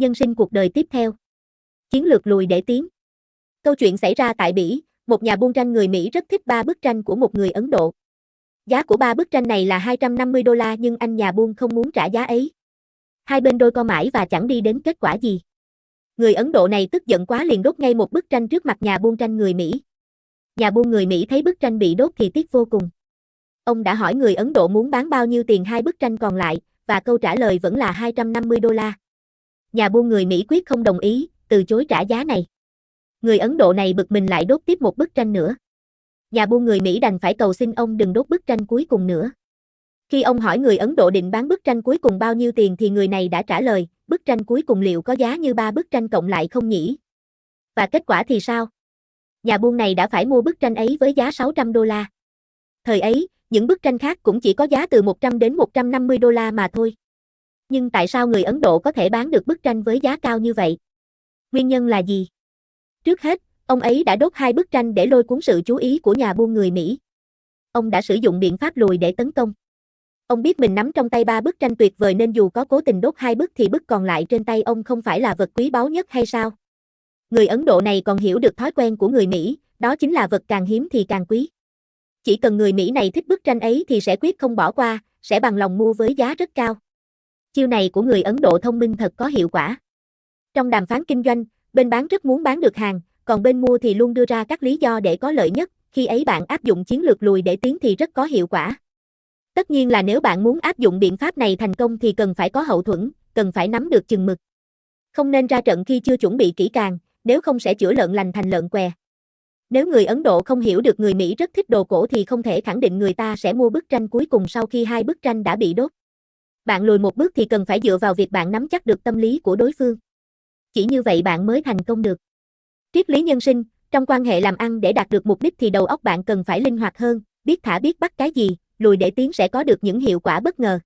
Nhân sinh cuộc đời tiếp theo. Chiến lược lùi để tiến. Câu chuyện xảy ra tại Bỉ, một nhà buôn tranh người Mỹ rất thích ba bức tranh của một người Ấn Độ. Giá của ba bức tranh này là 250 đô la nhưng anh nhà buôn không muốn trả giá ấy. Hai bên đôi co mãi và chẳng đi đến kết quả gì. Người Ấn Độ này tức giận quá liền đốt ngay một bức tranh trước mặt nhà buôn tranh người Mỹ. Nhà buôn người Mỹ thấy bức tranh bị đốt thì tiếc vô cùng. Ông đã hỏi người Ấn Độ muốn bán bao nhiêu tiền hai bức tranh còn lại, và câu trả lời vẫn là 250 đô la. Nhà buôn người Mỹ quyết không đồng ý, từ chối trả giá này. Người Ấn Độ này bực mình lại đốt tiếp một bức tranh nữa. Nhà buôn người Mỹ đành phải cầu xin ông đừng đốt bức tranh cuối cùng nữa. Khi ông hỏi người Ấn Độ định bán bức tranh cuối cùng bao nhiêu tiền thì người này đã trả lời, bức tranh cuối cùng liệu có giá như ba bức tranh cộng lại không nhỉ? Và kết quả thì sao? Nhà buôn này đã phải mua bức tranh ấy với giá 600 đô la. Thời ấy, những bức tranh khác cũng chỉ có giá từ 100 đến 150 đô la mà thôi. Nhưng tại sao người Ấn Độ có thể bán được bức tranh với giá cao như vậy? Nguyên nhân là gì? Trước hết, ông ấy đã đốt hai bức tranh để lôi cuốn sự chú ý của nhà buôn người Mỹ. Ông đã sử dụng biện pháp lùi để tấn công. Ông biết mình nắm trong tay ba bức tranh tuyệt vời nên dù có cố tình đốt hai bức thì bức còn lại trên tay ông không phải là vật quý báu nhất hay sao? Người Ấn Độ này còn hiểu được thói quen của người Mỹ, đó chính là vật càng hiếm thì càng quý. Chỉ cần người Mỹ này thích bức tranh ấy thì sẽ quyết không bỏ qua, sẽ bằng lòng mua với giá rất cao. Chiêu này của người Ấn Độ thông minh thật có hiệu quả. Trong đàm phán kinh doanh, bên bán rất muốn bán được hàng, còn bên mua thì luôn đưa ra các lý do để có lợi nhất, khi ấy bạn áp dụng chiến lược lùi để tiến thì rất có hiệu quả. Tất nhiên là nếu bạn muốn áp dụng biện pháp này thành công thì cần phải có hậu thuẫn, cần phải nắm được chừng mực. Không nên ra trận khi chưa chuẩn bị kỹ càng, nếu không sẽ chữa lợn lành thành lợn què. Nếu người Ấn Độ không hiểu được người Mỹ rất thích đồ cổ thì không thể khẳng định người ta sẽ mua bức tranh cuối cùng sau khi hai bức tranh đã bị đốt. Bạn lùi một bước thì cần phải dựa vào việc bạn nắm chắc được tâm lý của đối phương. Chỉ như vậy bạn mới thành công được. Triết lý nhân sinh, trong quan hệ làm ăn để đạt được mục đích thì đầu óc bạn cần phải linh hoạt hơn, biết thả biết bắt cái gì, lùi để tiến sẽ có được những hiệu quả bất ngờ.